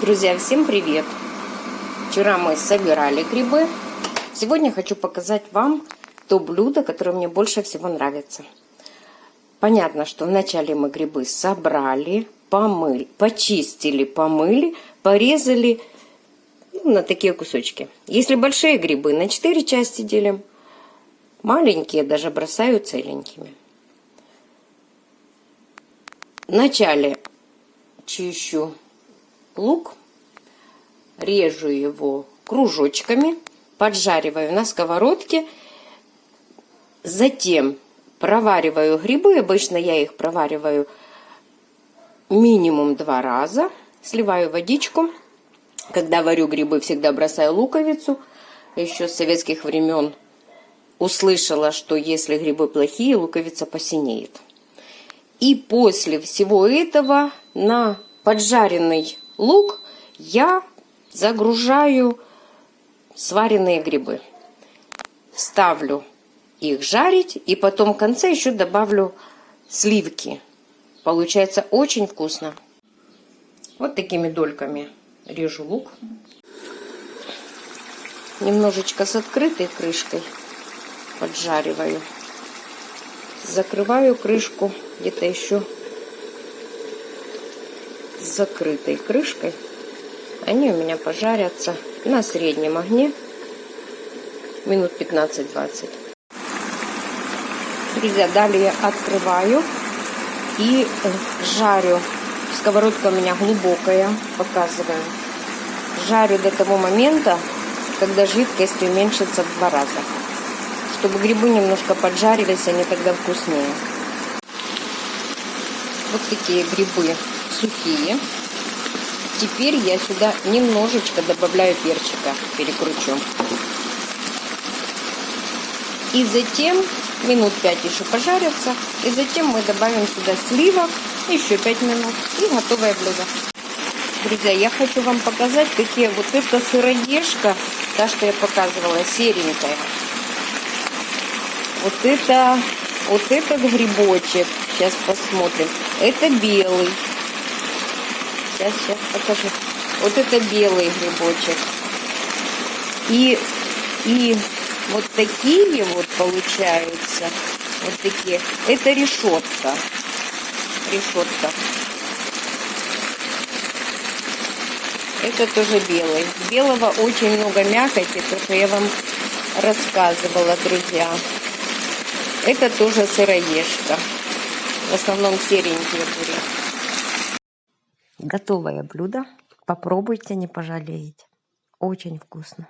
Друзья, всем привет! Вчера мы собирали грибы. Сегодня хочу показать вам то блюдо, которое мне больше всего нравится. Понятно, что вначале мы грибы собрали, помыли, почистили, помыли, порезали ну, на такие кусочки. Если большие грибы, на 4 части делим. Маленькие даже бросаю целенькими. Вначале чищу лук, режу его кружочками, поджариваю на сковородке, затем провариваю грибы. Обычно я их провариваю минимум два раза. Сливаю водичку. Когда варю грибы, всегда бросаю луковицу. Еще с советских времен услышала, что если грибы плохие, луковица посинеет. И после всего этого на поджаренный лук я загружаю сваренные грибы. Ставлю их жарить и потом в конце еще добавлю сливки. Получается очень вкусно. Вот такими дольками режу лук. Немножечко с открытой крышкой поджариваю. Закрываю крышку где-то еще закрытой крышкой. Они у меня пожарятся на среднем огне минут 15-20. Друзья, далее открываю и э, жарю. Сковородка у меня глубокая, показываю. Жарю до того момента, когда жидкость уменьшится в два раза. Чтобы грибы немножко поджарились, они тогда вкуснее. Вот такие грибы сухие. Теперь я сюда немножечко добавляю перчика, перекручу. И затем минут 5 еще пожарятся. И затем мы добавим сюда сливок, еще 5 минут. И готовое блюдо. Друзья, я хочу вам показать, какие вот эта сыродежка, та, что я показывала, серенькая. Вот это, вот этот грибочек, сейчас посмотрим. Это белый. Сейчас, сейчас покажу. Вот это белый грибочек. И, и вот такие вот получаются. Вот такие. Это решетка. Решетка. Это тоже белый. Белого очень много мякоти, то, что я вам рассказывала, друзья. Это тоже сыроежка. В основном серенькие были. Готовое блюдо. Попробуйте, не пожалеете. Очень вкусно.